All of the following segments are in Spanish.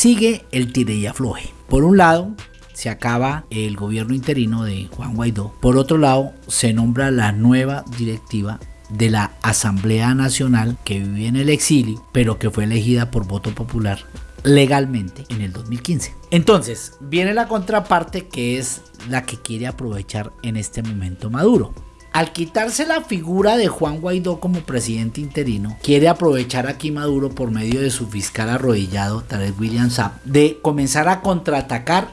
sigue el tire y afloje. Por un lado, se acaba el gobierno interino de Juan Guaidó. Por otro lado, se nombra la nueva directiva de la Asamblea Nacional que vivía en el exilio, pero que fue elegida por voto popular legalmente en el 2015. Entonces, viene la contraparte que es la que quiere aprovechar en este momento Maduro. Al quitarse la figura de Juan Guaidó como presidente interino, quiere aprovechar aquí Maduro por medio de su fiscal arrodillado, Tarek William Saab, de comenzar a contraatacar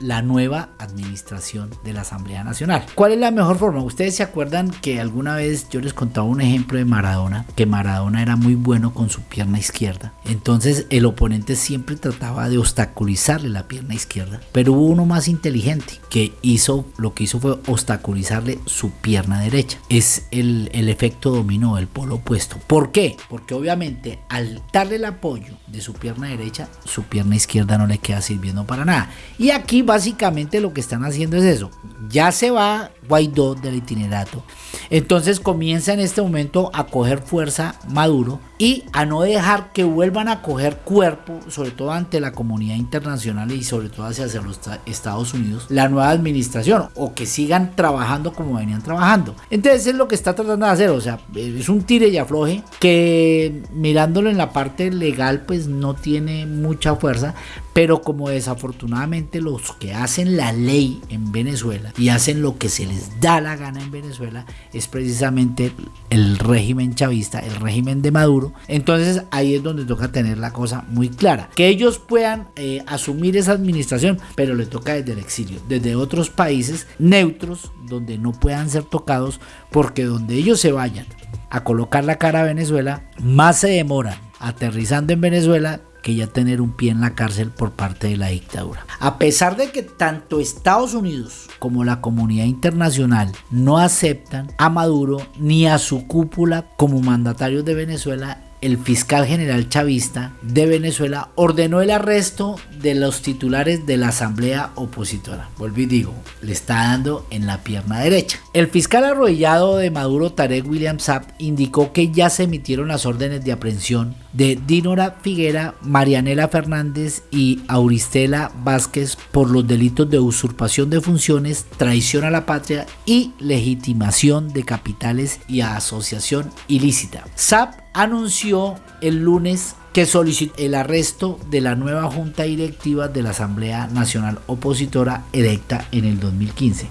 la nueva administración de la Asamblea Nacional. ¿Cuál es la mejor forma? Ustedes se acuerdan que alguna vez yo les contaba un ejemplo de Maradona, que Maradona era muy bueno con su pierna izquierda. Entonces el oponente siempre trataba de obstaculizarle la pierna izquierda, pero hubo uno más inteligente que hizo, lo que hizo fue obstaculizarle su pierna derecha. Es el, el efecto dominó, el polo opuesto. ¿Por qué? Porque obviamente al darle el apoyo de su pierna derecha, su pierna izquierda no le queda sirviendo para nada. Y aquí básicamente lo que están haciendo es eso. Ya se va Guaidó del itinerato. Entonces comienza en este momento a coger fuerza Maduro y a no dejar que vuelvan a coger cuerpo, sobre todo ante la comunidad internacional y sobre todo hacia, los Estados Unidos, la nueva administración o que sigan trabajando como venían trabajando. Entonces es lo que está tratando de hacer, o sea, es un tire y afloje que mirándolo en la parte legal pues no tiene mucha fuerza, pero como desafortunadamente los que hacen la ley en Venezuela y hacen lo que se les da la gana en Venezuela es precisamente el régimen chavista, el régimen de Maduro. Entonces ahí es donde toca tener la cosa muy clara. Que ellos puedan eh, asumir esa administración, pero le toca desde el exilio, desde otros países neutros donde no puedan ser tocados, porque donde ellos se vayan a colocar la cara a Venezuela, más se demoran aterrizando en Venezuela que ya tener un pie en la cárcel por parte de la dictadura. A pesar de que tanto Estados Unidos como la comunidad internacional no aceptan a Maduro ni a su cúpula como mandatarios de Venezuela, el fiscal general chavista de Venezuela ordenó el arresto de los titulares de la asamblea opositora. Volví y digo, le está dando en la pierna derecha. El fiscal arrodillado de Maduro, Tarek William Saab, indicó que ya se emitieron las órdenes de aprehensión de Dinora Figuera, Marianela Fernández y Auristela Vázquez por los delitos de usurpación de funciones, traición a la patria y legitimación de capitales y asociación ilícita. Saab anunció el lunes que solicitó el arresto de la nueva junta directiva de la Asamblea Nacional Opositora electa en el 2015.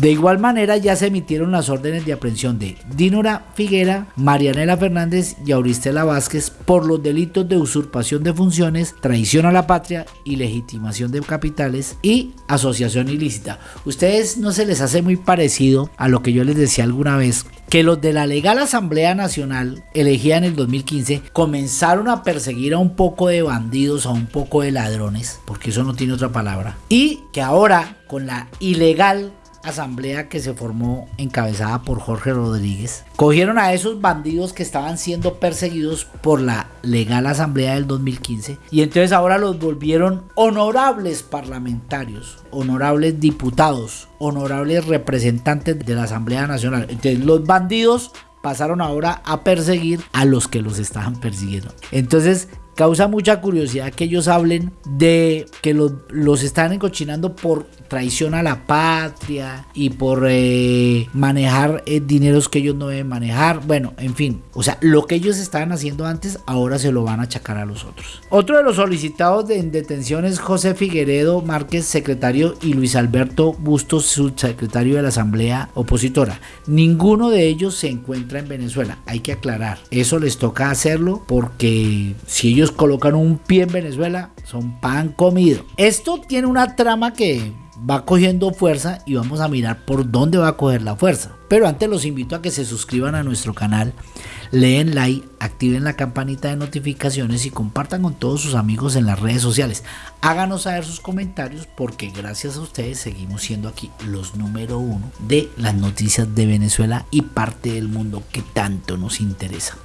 De igual manera ya se emitieron las órdenes de aprehensión de Dinora Figuera, Marianela Fernández y Auristela Vázquez por los delitos de usurpación de funciones, traición a la patria y legitimación de capitales y asociación ilícita. Ustedes no se les hace muy parecido a lo que yo les decía alguna vez que los de la legal Asamblea Nacional elegida en el 2015 comenzaron a perseguir a un poco de bandidos, a un poco de ladrones, porque eso no tiene otra palabra, y que ahora con la ilegal asamblea que se formó encabezada por Jorge Rodríguez. Cogieron a esos bandidos que estaban siendo perseguidos por la legal asamblea del 2015 y entonces ahora los volvieron honorables parlamentarios, honorables diputados, honorables representantes de la Asamblea Nacional. Entonces los bandidos pasaron ahora a perseguir a los que los estaban persiguiendo. Entonces causa mucha curiosidad que ellos hablen de que los, los están encochinando por traición a la patria y por eh, manejar eh, dineros que ellos no deben manejar. Bueno, en fin, o sea, lo que ellos estaban haciendo antes, ahora se lo van a achacar a los otros. Otro de los solicitados de, en detención es José Figueredo Márquez, secretario, y Luis Alberto Bustos, subsecretario de la Asamblea Opositora. Ninguno de ellos se encuentra en Venezuela, hay que aclarar. Eso les toca hacerlo porque si ellos colocan un pie en Venezuela, son pan comido. Esto tiene una trama que va cogiendo fuerza y vamos a mirar por dónde va a coger la fuerza. Pero antes los invito a que se suscriban a nuestro canal, leen like, activen la campanita de notificaciones y compartan con todos sus amigos en las redes sociales. Háganos saber sus comentarios porque gracias a ustedes seguimos siendo aquí los número uno de las noticias de Venezuela y parte del mundo que tanto nos interesa.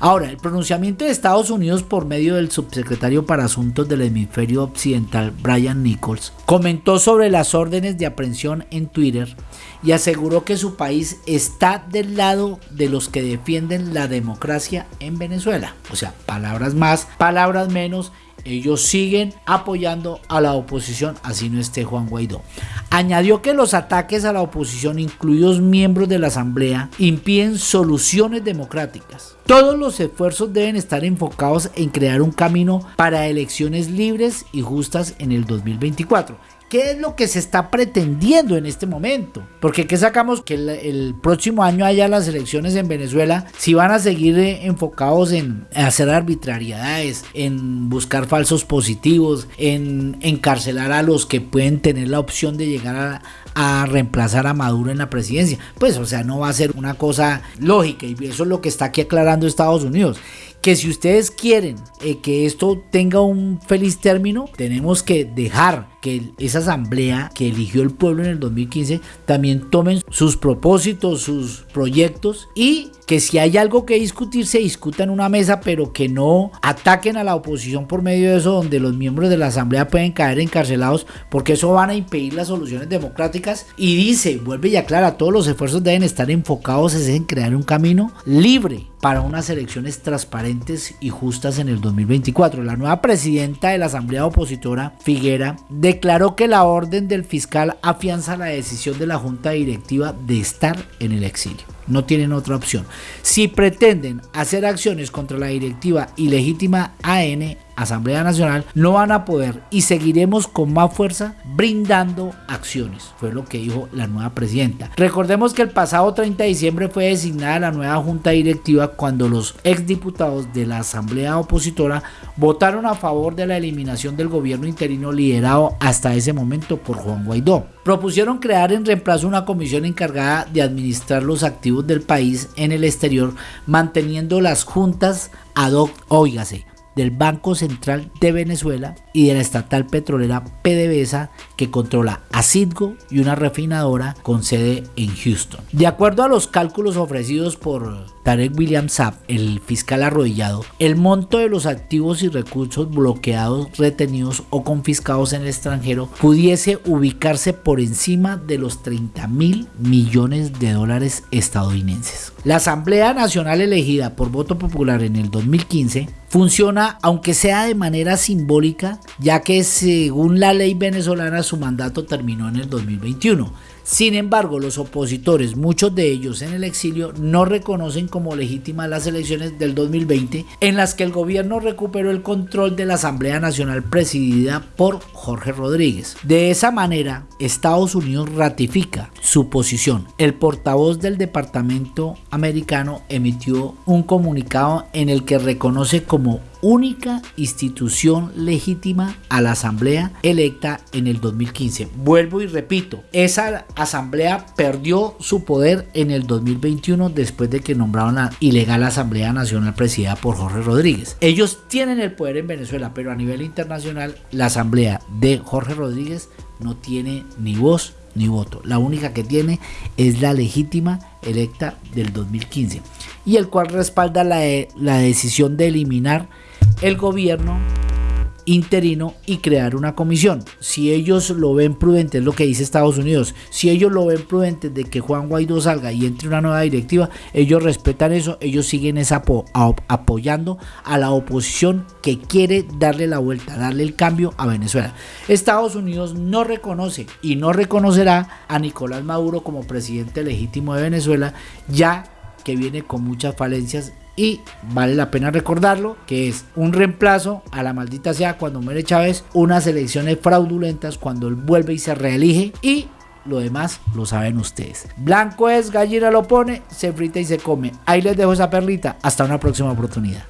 Ahora, el pronunciamiento de Estados Unidos por medio del subsecretario para Asuntos del Hemisferio Occidental, Brian Nichols, comentó sobre las órdenes de aprehensión en Twitter y aseguró que su país está del lado de los que defienden la democracia en Venezuela. O sea, palabras más, palabras menos ellos siguen apoyando a la oposición, así no esté Juan Guaidó. Añadió que los ataques a la oposición, incluidos miembros de la Asamblea, impiden soluciones democráticas. Todos los esfuerzos deben estar enfocados en crear un camino para elecciones libres y justas en el 2024 ¿Qué es lo que se está pretendiendo en este momento? Porque ¿qué sacamos que el, próximo año haya las elecciones en Venezuela? Si van a seguir eh, enfocados en hacer arbitrariedades, en buscar falsos positivos, en encarcelar a los que pueden tener la opción de llegar a, a reemplazar a Maduro en la presidencia. Pues, o sea, no va a ser una cosa lógica y eso es lo que está aquí aclarando Estados Unidos que si ustedes quieren eh, que esto tenga un feliz término, tenemos que dejar que esa asamblea que eligió el pueblo en el 2015 también tomen sus propósitos, sus proyectos y que si hay algo que discutir se discuta en una mesa, pero que no ataquen a la oposición por medio de eso, donde los miembros de la asamblea pueden caer encarcelados, porque eso van a impedir las soluciones democráticas. Y dice, vuelve y aclara, todos los esfuerzos deben estar enfocados en crear un camino libre para unas elecciones transparentes y justas en el 2024. La nueva presidenta de la Asamblea Opositora, Figuera, declaró que la orden del fiscal afianza la decisión de la Junta Directiva de estar en el exilio. No tienen otra opción. Si pretenden hacer acciones contra la directiva ilegítima AN, Asamblea Nacional, no van a poder y seguiremos con más fuerza brindando acciones, fue lo que dijo la nueva presidenta. Recordemos que el pasado 30 de diciembre fue designada la nueva junta directiva cuando los exdiputados de la Asamblea Opositora votaron a favor de la eliminación del gobierno interino liderado hasta ese momento por Juan Guaidó. Propusieron crear en reemplazo una comisión encargada de administrar los activos del país en el exterior, manteniendo las juntas ad hoc, óigase, del Banco Central de Venezuela y de la estatal petrolera PDVSA que controla a Citgo y una refinadora con sede en Houston. De acuerdo a los cálculos ofrecidos por Tarek William Saab, el fiscal arrodillado, el monto de los activos y recursos bloqueados, retenidos o confiscados en el extranjero pudiese ubicarse por encima de los 30 mil millones de dólares estadounidenses. La Asamblea Nacional elegida por voto popular en el 2015 funciona aunque sea de manera simbólica, ya que según la ley venezolana su mandato terminó en el 2021. Sin embargo, los opositores, muchos de ellos en el exilio, no reconocen como legítimas las elecciones del 2020 en las que el gobierno recuperó el control de la Asamblea Nacional presidida por Jorge Rodríguez. De esa manera, Estados Unidos ratifica su posición. El portavoz del Departamento americano emitió un comunicado en el que reconoce como única institución legítima a la asamblea electa en el 2015. Vuelvo y repito, esa asamblea perdió su poder en el 2021 después de que nombraron la ilegal Asamblea Nacional presidida por Jorge Rodríguez. Ellos tienen el poder en Venezuela, pero a nivel internacional la asamblea de Jorge Rodríguez no tiene ni voz ni voto. La única que tiene es la legítima electa del 2015 y el cual respalda la, la decisión de eliminar el gobierno interino y crear una comisión. Si ellos lo ven prudente, es lo que dice Estados Unidos, si ellos lo ven prudente de que Juan Guaidó salga y entre una nueva directiva, ellos respetan eso, ellos siguen esa apoyando a la oposición que quiere darle la vuelta, darle el cambio a Venezuela. Estados Unidos no reconoce y no reconocerá a Nicolás Maduro como presidente legítimo de Venezuela, ya que viene con muchas falencias y vale la pena recordarlo que es un reemplazo a la maldita sea cuando muere Chávez, unas elecciones fraudulentas cuando él vuelve y se reelige y lo demás lo saben ustedes. Blanco es, gallina lo pone, se frita y se come. Ahí les dejo esa perlita. Hasta una próxima oportunidad.